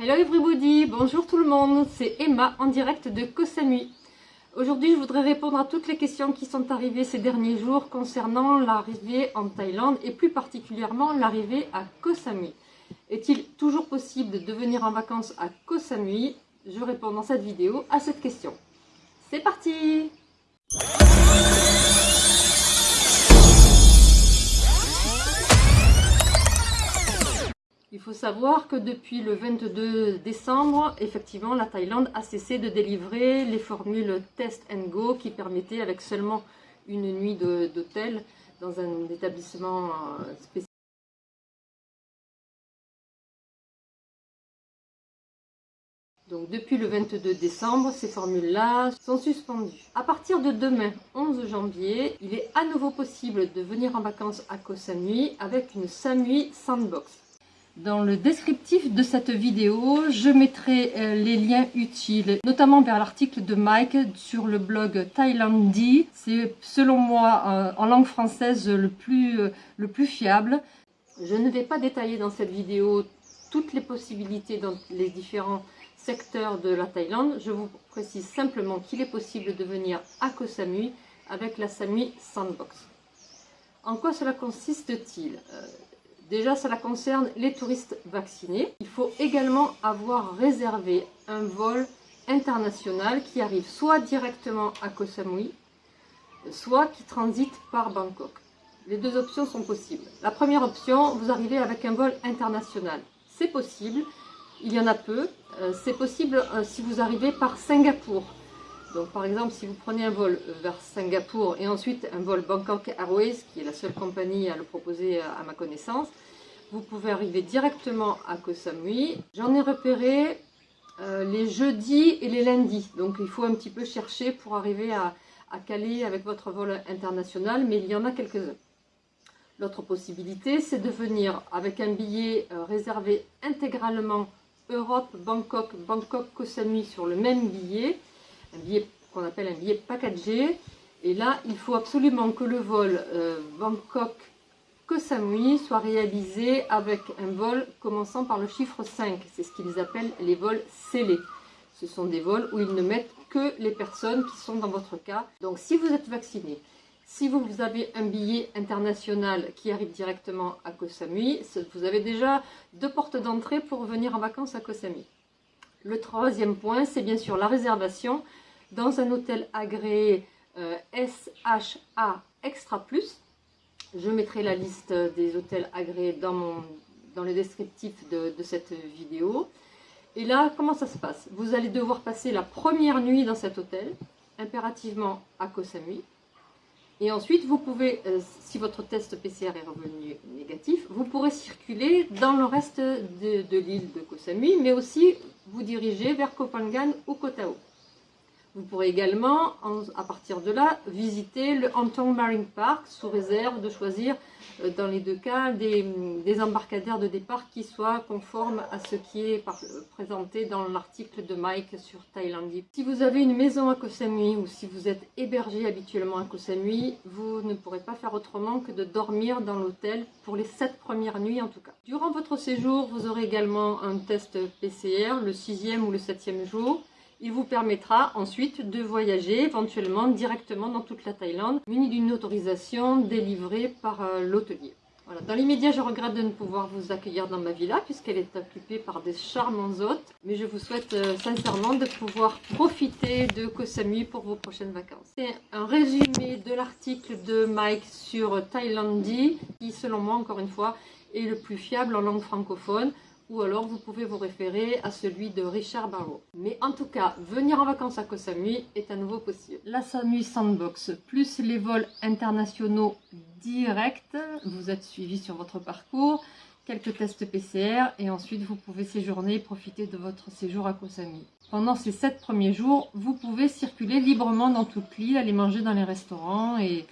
Hello everybody, bonjour tout le monde, c'est Emma en direct de Koh. Aujourd'hui, je voudrais répondre à toutes les questions qui sont arrivées ces derniers jours concernant l'arrivée en Thaïlande et plus particulièrement l'arrivée à Koh. Est-il toujours possible de venir en vacances à Koh Je réponds dans cette vidéo à cette question. C'est parti faut savoir que depuis le 22 décembre, effectivement, la Thaïlande a cessé de délivrer les formules Test and Go qui permettaient, avec seulement une nuit d'hôtel dans un établissement euh, spécial, Donc depuis le 22 décembre, ces formules-là sont suspendues. À partir de demain, 11 janvier, il est à nouveau possible de venir en vacances à Koh Samui avec une Samui Sandbox. Dans le descriptif de cette vidéo, je mettrai euh, les liens utiles, notamment vers l'article de Mike sur le blog Thailandie. C'est selon moi euh, en langue française le plus, euh, le plus fiable. Je ne vais pas détailler dans cette vidéo toutes les possibilités dans les différents secteurs de la Thaïlande. Je vous précise simplement qu'il est possible de venir à Koh Samui avec la Samui Sandbox. En quoi cela consiste-t-il? Déjà, cela concerne les touristes vaccinés. Il faut également avoir réservé un vol international qui arrive soit directement à Koh Samui, soit qui transite par Bangkok. Les deux options sont possibles. La première option, vous arrivez avec un vol international. C'est possible, il y en a peu. Euh, c'est possible euh, si vous arrivez par Singapour. Donc par exemple, si vous prenez un vol vers Singapour et ensuite un vol Bangkok Airways, qui est la seule compagnie à le proposer à ma connaissance, vous pouvez arriver directement à Koh Samui. J'en ai repéré euh, les jeudis et les lundis, donc il faut un petit peu chercher pour arriver à, caler avec votre vol international, mais il y en a quelques-uns. L'autre possibilité, c'est de venir avec un billet euh, réservé intégralement Europe, Bangkok, Bangkok, Koh Samui sur le même billet, un billet qu'on appelle un billet packagé. Et là, il faut absolument que le vol euh, Bangkok, Koh Samui soit réalisé avec un vol commençant par le chiffre 5. C'est ce qu'ils appellent les vols scellés. Ce sont des vols où ils ne mettent que les personnes qui sont dans votre cas. Donc si vous êtes vacciné, si vous avez un billet international qui arrive directement à Koh Samui, vous avez déjà deux portes d'entrée pour venir en vacances à Koh Samui. Le troisième point, c'est bien sûr la réservation dans un hôtel agréé euh, SHA Extra Plus. Je mettrai la liste des hôtels agréés dans, le descriptif de, cette vidéo. Et là, comment ça se passe? Vous allez devoir passer la première nuit dans cet hôtel, impérativement à Koh Samui. Et ensuite, vous pouvez, euh, si votre test PCR est revenu négatif, vous pourrez circuler dans le reste de, l'île de Koh Samui, mais aussi vous diriger vers Koh Phangan ou Koh Tao. Vous pourrez également, à partir de là, visiter le Hantong Marine Park sous réserve de choisir euh, dans les deux cas des, embarcadères de départ qui soient conformes à ce qui est présenté dans l'article de Mike sur Thailandie. Si vous avez une maison à Koh Samui ou si vous êtes hébergé habituellement à Koh Samui, vous ne pourrez pas faire autrement que de dormir dans l'hôtel pour les 7 premières nuits en tout cas. Durant votre séjour, vous aurez également un test PCR le sixième ou le septième jour il vous permettra ensuite de voyager éventuellement directement dans toute la Thaïlande, muni d'une autorisation délivrée par euh, l'hôtelier. Dans l'immédiat, je regrette de ne pouvoir vous accueillir dans ma villa puisqu'elle est occupée par des charmants hôtes. Mais je vous souhaite euh, sincèrement de pouvoir profiter de Koh Samui pour vos prochaines vacances. C'est un résumé de l'article de Mike sur Thailandie qui, selon moi, encore une fois, est le plus fiable en langue francophone ou alors vous pouvez vous référer à celui de Richard Barrow. Mais en tout cas, venir en vacances à Koh Samui est à nouveau possible. La Samui Sandbox, plus les vols internationaux directs, vous êtes suivi sur votre parcours, quelques tests PCR et ensuite vous pouvez séjourner et profiter de votre séjour à Koh Samui. Pendant ces 7 premiers jours, vous pouvez circuler librement dans toute l'île, aller manger dans les restaurants et,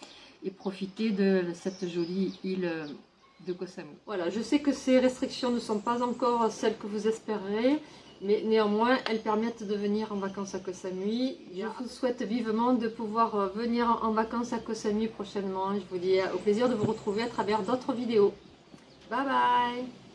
et profiter de cette jolie île de Voilà, je sais que ces restrictions ne sont pas encore celles que vous espérez, mais néanmoins, elles permettent de venir en vacances à Koh Samui. Je vous souhaite vivement de pouvoir euh, venir en vacances à Koh Samui prochainement. Je vous dis au plaisir de vous retrouver à travers d'autres vidéos. Bye bye